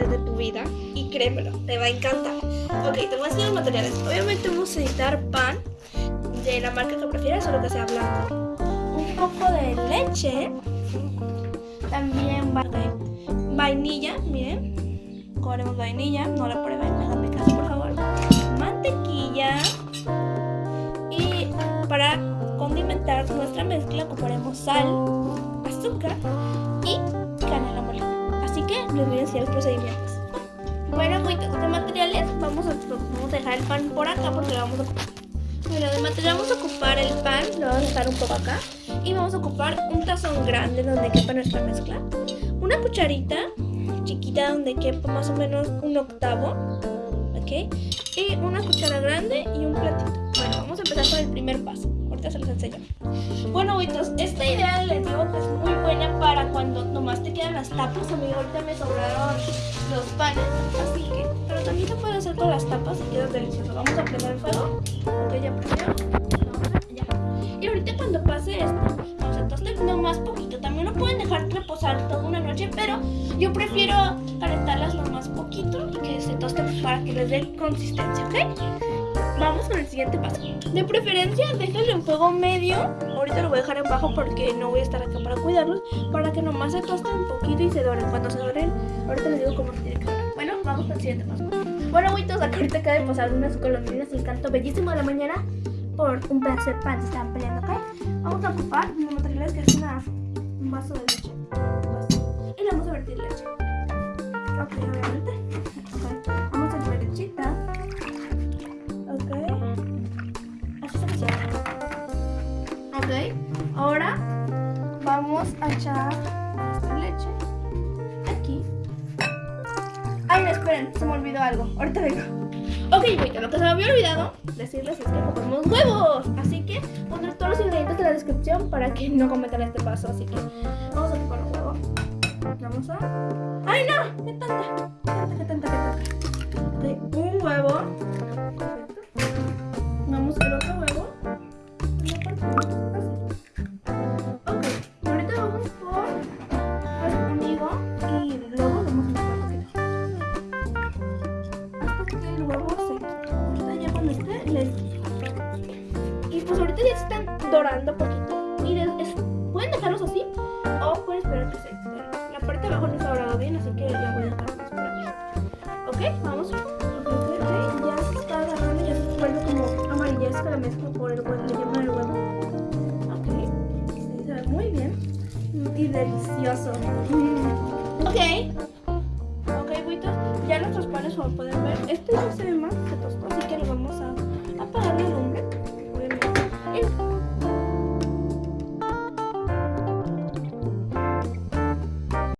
de tu vida y créemelo, te va a encantar. Ok, te voy a los materiales. Obviamente vamos a necesitar pan de la marca que prefieras, solo que sea blanco. Un poco de leche. También va vainilla, miren. Ponemos vainilla, no la prueben, déjame caso por favor. Mantequilla. Y para condimentar nuestra mezcla ocuparemos sal, azúcar y canela. Así que les voy a enseñar los procedimientos. Bueno, muchos de materiales, vamos a, vamos a dejar el pan por acá porque lo vamos a ocupar. Bueno, de material vamos a ocupar el pan, lo vamos a dejar un poco acá. Y vamos a ocupar un tazón grande donde quepa nuestra mezcla. Una cucharita chiquita donde quepa más o menos un octavo. ¿Ok? Y una cuchara grande y un platito. Bueno, vamos a empezar con el primer paso. Ahorita se los enseño. Bueno, buitos, esta idea les digo que es muy buena para cuando quedan las tapas. A mí ahorita me sobraron los panes, así que... Pero también se puede hacer con las tapas y queda delicioso. Vamos a prender el fuego. Ok, ya prendió. Y ahorita cuando pase esto, vamos a tostar nomás poquito. También lo pueden dejar reposar toda una noche, pero yo prefiero calentarlas nomás poquito y que se toste para que les dé consistencia, ¿ok? Vamos con el siguiente paso. De preferencia, déjenlo en fuego medio. Ahorita lo voy a dejar en bajo porque no voy a estar acá para cuidarlos. Para que nomás se tosten un poquito y se doren. Cuando se doren, ahorita les digo cómo se tiene que dorar. Bueno, vamos con el siguiente paso. Bueno, abuitos, acá ahorita acaba de pasar unas colombinas y el canto bellísimo de la mañana por un pedazo de pan. Se están peleando, ¿ok? Vamos a ocupar los materiales que es una, un vaso de leche. Y le vamos a vertir leche. Ok, obviamente. Vamos a echar esta leche aquí. Ay, no, esperen, se me olvidó algo. Ahorita vengo. Ok, bueno, lo que se me había olvidado decirles es que ocupamos huevos. Así que pondré todos los ingredientes en la descripción para que no cometan este paso. Así que vamos a ocupar un huevo. Vamos a. ¡Ay, no! ¡Qué tanta! Y pues ahorita ya se están dorando poquito. Y pueden dejarlos así o pueden esperar que se La parte de abajo no ha dorado bien, así que ya voy a dejarlos por aquí. Ok, vamos. Ya se está agarrando, ya se vuelve como amarillesca la mezcla por el huevo, le llaman el huevo. Ok, se ve muy bien y delicioso. Mm. Ok, ok, buitos, ya nuestros panes como pueden ver, este no se ve más, se tostó, así que lo vamos a 嗯